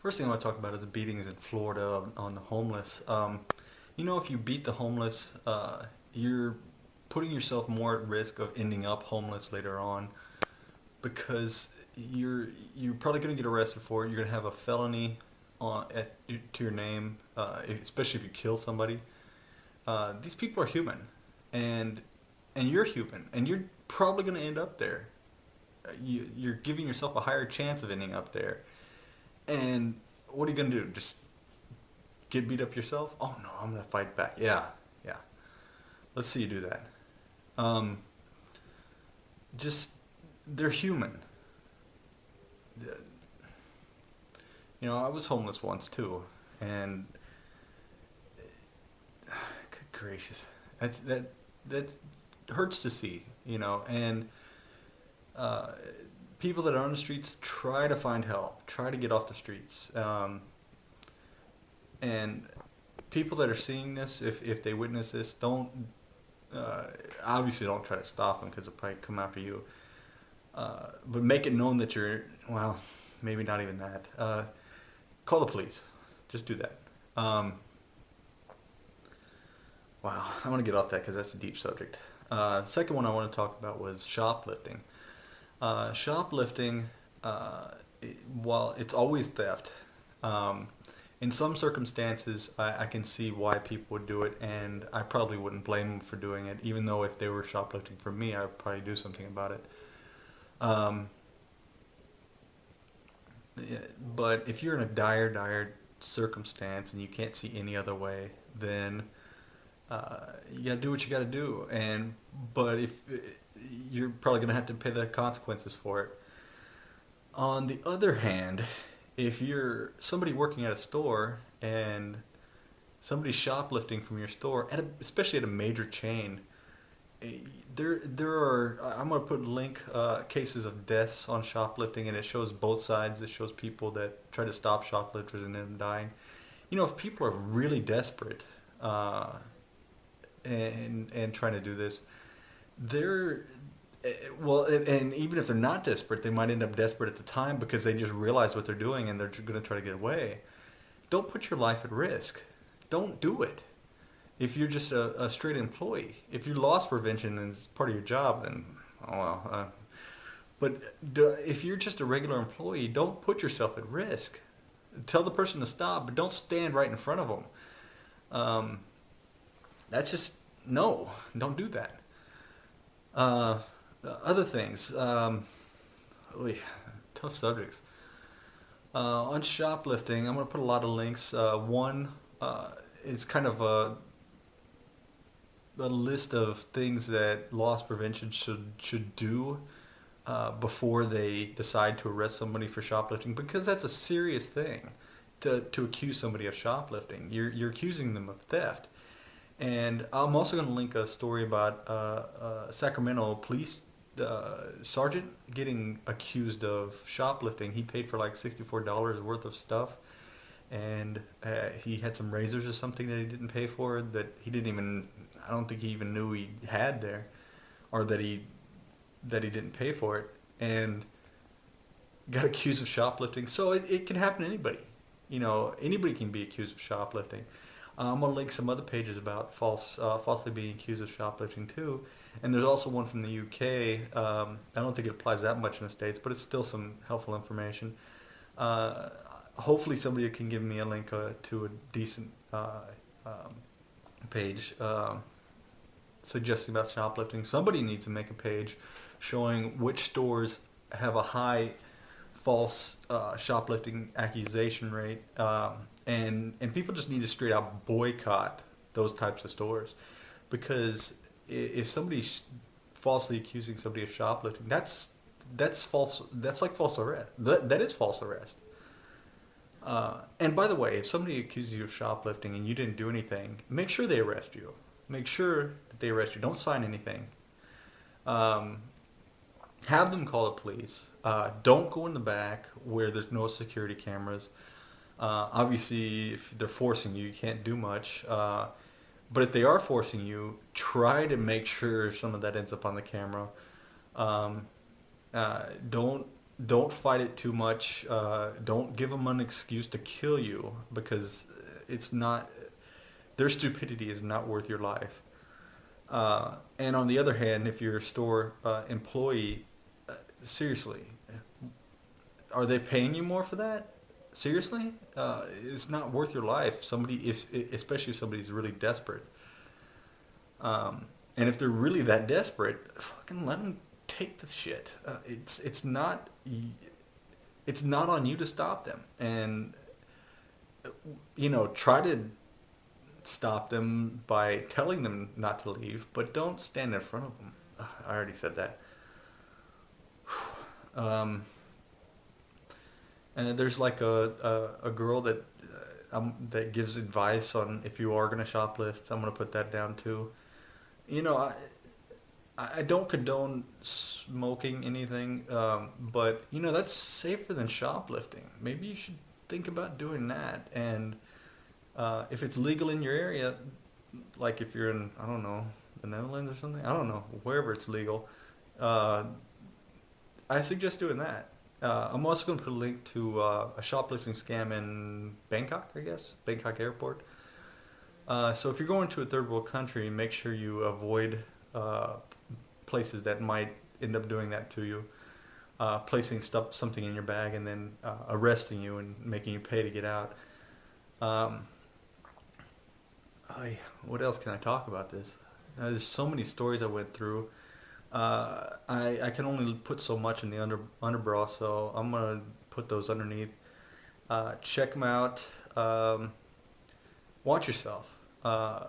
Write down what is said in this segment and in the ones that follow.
First thing I want to talk about is the beatings in Florida on, the homeless. Um, you know, if you beat the homeless, uh, you're putting yourself more at risk of ending up homeless later on because you're you're probably going to get arrested for it. You're going to have a felony on at, to your name, uh, especially if you kill somebody. Uh, these people are human, and and you're human, and you're probably going to end up there. Uh, you, you're giving yourself a higher chance of ending up there. And what are you going to do? Just get beat up yourself? Oh no, I'm going to fight back. Yeah, yeah. Let's see you do that. Um, just, they're human. You know, I was homeless once too, and good gracious, that's that that hurts to see. You know, and uh, people that are on the streets try to find help, try to get off the streets. Um, and people that are seeing this, if, if they witness this, don't, uh, obviously don't try to stop them because they'll probably come after you. Uh, but make it known that you're, well, maybe not even that. Uh, call the police. Just do that. Um, wow, I want to get off that because that's a deep subject. Uh, second one I want to talk about was shoplifting. Uh, shoplifting, uh, while it's always theft, um, in some circumstances I, I, can see why people would do it and I probably wouldn't blame them for doing it even though if they were shoplifting for me I would probably do something about it. Um, but if you're in a dire, dire circumstance and you can't see any other way, then uh, you gotta do what you gotta do. And but if you're probably going to have to pay the consequences for it. On the other hand, if you're somebody working at a store and somebody's shoplifting from your store, at a, especially at a major chain, eh, there there are I'm going to put link uh, cases of deaths on shoplifting, and it shows both sides. It shows people that try to stop shoplifters and them dying. You know, if people are really desperate uh, and and trying to do this, they're eh, well, and even if they're not desperate, they might end up desperate at the time because they just realize what they're doing and they're going to try to get away. Don't put your life at risk. Don't do it. If you're just a, a straight employee, if you lost prevention is part of your job, then oh well. Uh, but if you're just a regular employee, don't put yourself at risk. Tell the person to stop, but don't stand right in front of them. Um, that's just no. Don't do that. Uh, other things. Um, oy, tough subjects. Uh, on shoplifting, I'm going to put a lot of links. Uh, one uh, is kind of a, a list of things that loss prevention should should do uh, before they decide to arrest somebody for shoplifting, because that's a serious thing to, to accuse somebody of shoplifting. You're, you're accusing them of theft. And I'm also going to link a story about uh, uh, Sacramento police uh, sergeant getting accused of shoplifting. He paid for like $64 worth of stuff. And uh, he had some razors or something that he didn't pay for that he didn't even, I don't think he even knew he had there. Or that he, that he didn't pay for it. And got accused of shoplifting. So it, it can happen to anybody. You know, anybody can be accused of shoplifting. Uh, I'm going to link some other pages about false, uh, falsely being accused of shoplifting too. And there's also one from the UK. Um, I don't think it applies that much in the States, but it's still some helpful information. Uh, hopefully somebody can give me a link uh, to a decent uh, um, page um, suggesting about shoplifting. Somebody needs to make a page showing which stores have a high false uh, shoplifting accusation rate, um, and and people just need to straight out boycott those types of stores, because if somebody's falsely accusing somebody of shoplifting, that's that's false. That's like false arrest. That that is false arrest. Uh, and by the way, if somebody accuses you of shoplifting and you didn't do anything, make sure they arrest you. Make sure that they arrest you. Don't sign anything. Um, have them call the police. Uh, don't go in the back where there's no security cameras. Uh, obviously, if they're forcing you, you can't do much. Uh, but if they are forcing you, try to make sure some of that ends up on the camera. Um, uh, don't don't fight it too much. Uh, don't give them an excuse to kill you because it's not. Their stupidity is not worth your life. Uh, and on the other hand, if you're a store uh, employee, seriously, are they paying you more for that? Seriously, uh, it's not worth your life. Somebody, if, especially if somebody's really desperate. Um, and if they're really that desperate, fucking let them take the shit. Uh, it's it's not it's not on you to stop them, and you know try to stop them by telling them not to leave, but don't stand in front of them. I already said that. Um, and there's like a, a, a girl that uh, um, that gives advice on if you are going to shoplift. I'm going to put that down too. You know, I I don't condone smoking anything, um, but you know that's safer than shoplifting. Maybe you should think about doing that. And uh, if it's legal in your area, like if you're in I don't know the Netherlands or something, I don't know wherever it's legal, uh, I suggest doing that. Uh, I'm also going to put a link to uh, a shoplifting scam in Bangkok, I guess, Bangkok Airport. Uh, so if you're going to a third world country, make sure you avoid uh, places that might end up doing that to you. Uh, placing stuff, something in your bag and then uh, arresting you and making you pay to get out. Um, I, what else can I talk about this? There's so many stories I went through. Uh, I, I can only put so much in the under underbra, so I'm gonna put those underneath. Uh, check them out. Um, watch yourself. Uh,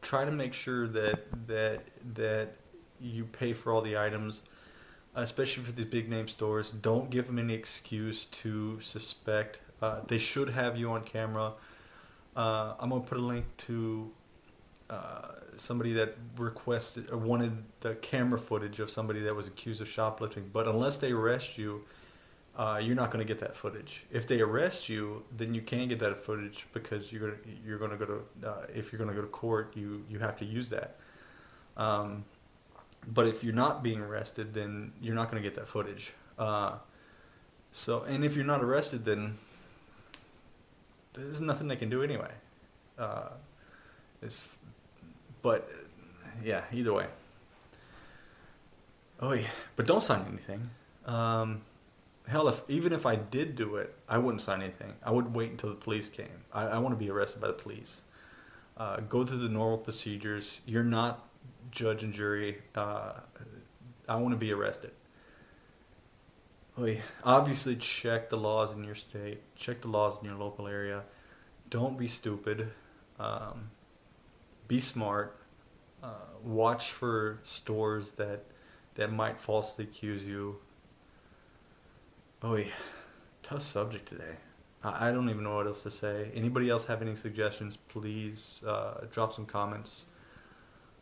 try to make sure that that that you pay for all the items, especially for the big name stores. Don't give them any excuse to suspect. Uh, they should have you on camera. Uh, I'm gonna put a link to uh, somebody that requested or wanted the camera footage of somebody that was accused of shoplifting. But unless they arrest you, uh, you're not going to get that footage. If they arrest you, then you can get that footage because you're gonna, you're going to go to uh, if you're going to go to court, you you have to use that. Um, but if you're not being arrested, then you're not going to get that footage. Uh, so, and if you're not arrested, then there's nothing they can do anyway. Uh, it's, but yeah, either way. Oh yeah, but don't sign anything. Um, hell, if even if I did do it, I wouldn't sign anything. I would wait until the police came. I, I want to be arrested by the police. Uh, go through the normal procedures. You're not judge and jury, uh, I want to be arrested. Oh yeah. Obviously, check the laws in your state. Check the laws in your local area. Don't be stupid. Um, be smart. Uh, watch for stores that that might falsely accuse you. Oh, yeah. tough subject today. I, I don't even know what else to say. Anybody else have any suggestions? Please uh, drop some comments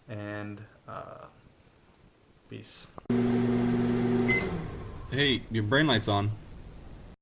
and uh, peace. Hey, your brain light's on.